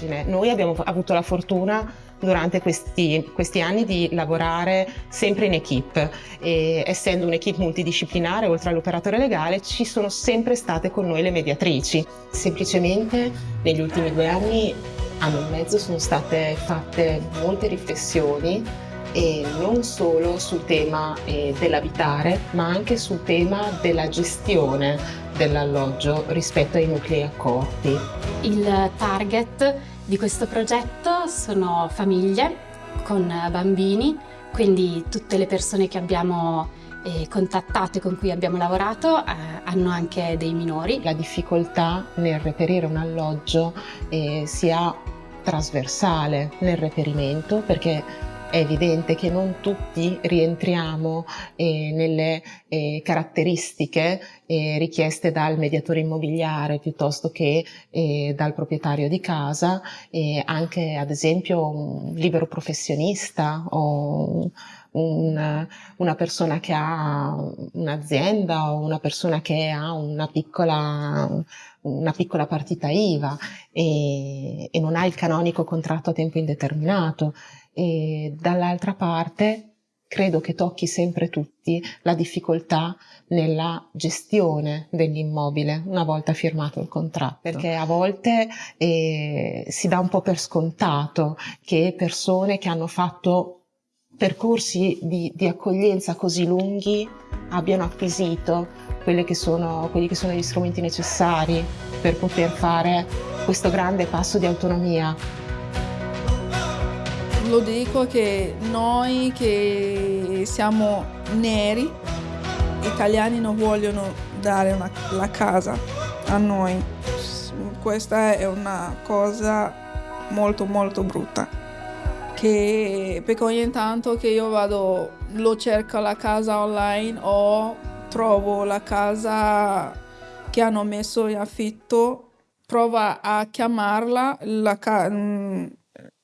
immagine. Noi abbiamo avuto la fortuna durante questi, questi, anni di lavorare sempre in equip e essendo un'equipe multidisciplinare oltre all'operatore legale ci sono sempre state con noi le mediatrici. Semplicemente negli ultimi due anni, anno e mezzo, sono state fatte molte riflessioni e non solo sul tema eh, dell'abitare ma anche sul tema della gestione dell'alloggio rispetto ai nuclei accorti. Il target di questo progetto sono famiglie con bambini, quindi tutte le persone che abbiamo eh, contattato e con cui abbiamo lavorato eh, hanno anche dei minori. La difficoltà nel reperire un alloggio eh, sia trasversale nel reperimento perché è evidente che non tutti rientriamo eh, nelle eh, caratteristiche eh, richieste dal mediatore immobiliare piuttosto che eh, dal proprietario di casa, anche ad esempio un libero professionista o un, una persona che ha un'azienda o una persona che ha una piccola, una piccola partita IVA e, e non ha il canonico contratto a tempo indeterminato e dall'altra parte credo che tocchi sempre tutti la difficoltà nella gestione dell'immobile una volta firmato il contratto, perché a volte eh, si dà un po' per scontato che persone che hanno fatto percorsi di, di accoglienza così lunghi abbiano acquisito che sono, quelli che sono gli strumenti necessari per poter fare questo grande passo di autonomia lo dico che noi che siamo neri, italiani non vogliono dare una, la casa a noi. Questa è una cosa molto molto brutta. Che, perché ogni tanto che io vado, lo cerco la casa online o trovo la casa che hanno messo in affitto, prova a chiamarla, la,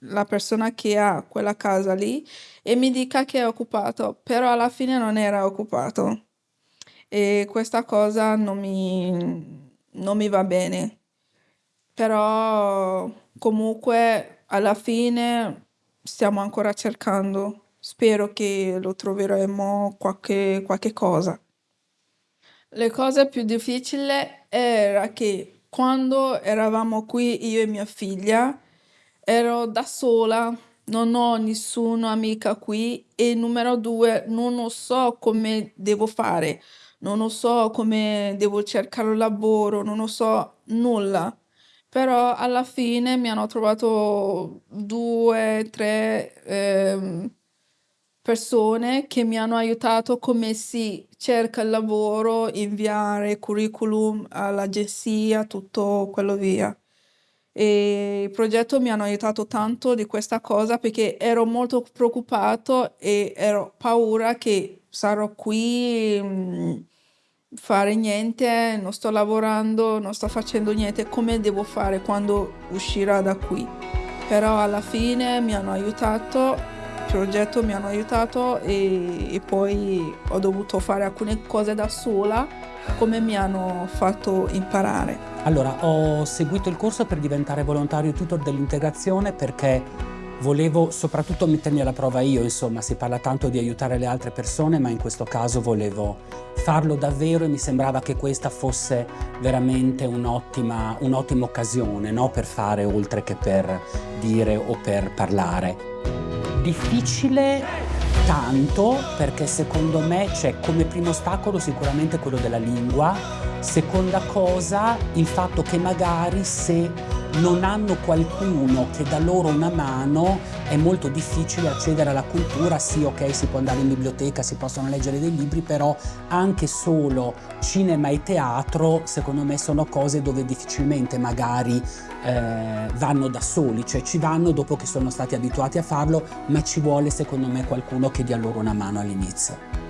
la persona che ha quella casa lì e mi dica che è occupato, però alla fine non era occupato. E questa cosa non mi, non mi va bene. Però comunque alla fine stiamo ancora cercando. Spero che lo troveremo qualche, qualche cosa. Le cose più difficili era che quando eravamo qui io e mia figlia ero da sola, non ho nessuna amica qui e numero due, non so come devo fare, non so come devo cercare un lavoro, non so nulla. Però alla fine mi hanno trovato due, tre eh, persone che mi hanno aiutato come si cerca il lavoro, inviare curriculum all'agenzia, tutto quello via e il progetto mi hanno aiutato tanto di questa cosa perché ero molto preoccupato e ero paura che sarò qui mh, fare niente, non sto lavorando, non sto facendo niente, come devo fare quando uscirà da qui. Però alla fine mi hanno aiutato, il progetto mi hanno aiutato e, e poi ho dovuto fare alcune cose da sola come mi hanno fatto imparare. Allora, ho seguito il corso per diventare volontario tutor dell'integrazione perché volevo soprattutto mettermi alla prova io, insomma, si parla tanto di aiutare le altre persone, ma in questo caso volevo farlo davvero e mi sembrava che questa fosse veramente un'ottima un occasione no? per fare oltre che per dire o per parlare. Difficile tanto perché secondo me c'è come primo ostacolo sicuramente quello della lingua. Seconda cosa, il fatto che magari se non hanno qualcuno che dà loro una mano è molto difficile accedere alla cultura, sì ok si può andare in biblioteca, si possono leggere dei libri, però anche solo cinema e teatro secondo me sono cose dove difficilmente magari eh, vanno da soli, cioè ci vanno dopo che sono stati abituati a farlo, ma ci vuole secondo me qualcuno che dia loro una mano all'inizio.